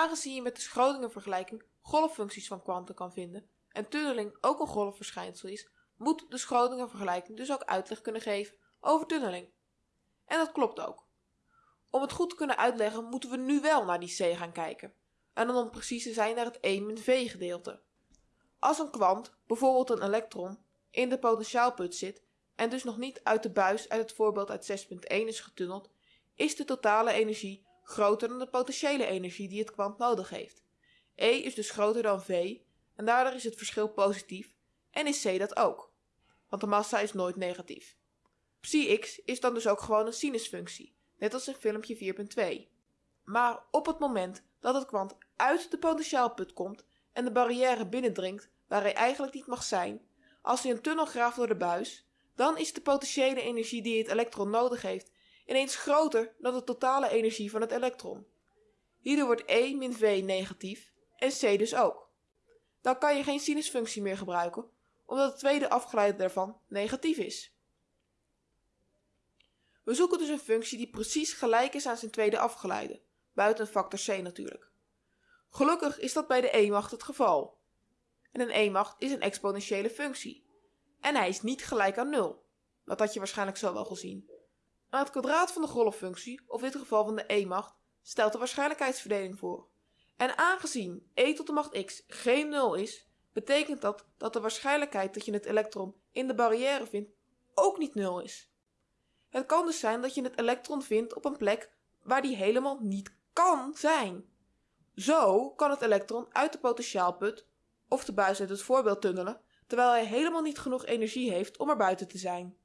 Aangezien je met de Schrödinger-vergelijking golffuncties van kwanten kan vinden en tunneling ook een golfverschijnsel is, moet de Schrödinger-vergelijking dus ook uitleg kunnen geven over tunneling. En dat klopt ook. Om het goed te kunnen uitleggen moeten we nu wel naar die C gaan kijken. En dan om precies te zijn naar het E-V gedeelte. Als een kwant, bijvoorbeeld een elektron, in de potentiaalput zit en dus nog niet uit de buis uit het voorbeeld uit 6.1 is getunneld, is de totale energie groter dan de potentiële energie die het kwant nodig heeft. E is dus groter dan V en daardoor is het verschil positief en is C dat ook, want de massa is nooit negatief. Psi x is dan dus ook gewoon een sinusfunctie, net als in filmpje 4.2. Maar op het moment dat het kwant uit de potentiaalput komt en de barrière binnendringt waar hij eigenlijk niet mag zijn, als hij een tunnel graaft door de buis, dan is de potentiële energie die het elektron nodig heeft ineens groter dan de totale energie van het elektron. Hierdoor wordt E min V negatief en C dus ook. Dan kan je geen sinusfunctie meer gebruiken, omdat het tweede afgeleide daarvan negatief is. We zoeken dus een functie die precies gelijk is aan zijn tweede afgeleide, buiten factor c natuurlijk. Gelukkig is dat bij de e-macht het geval. En een e-macht is een exponentiële functie. En hij is niet gelijk aan 0. Dat had je waarschijnlijk zo wel gezien. Maar het kwadraat van de golffunctie, of in dit geval van de e-macht, stelt de waarschijnlijkheidsverdeling voor. En aangezien e tot de macht x geen 0 is, betekent dat dat de waarschijnlijkheid dat je het elektron in de barrière vindt ook niet 0 is. Het kan dus zijn dat je het elektron vindt op een plek waar die helemaal niet kan zijn. Zo kan het elektron uit de potentiaalput of de buis uit het voorbeeld tunnelen, terwijl hij helemaal niet genoeg energie heeft om er buiten te zijn.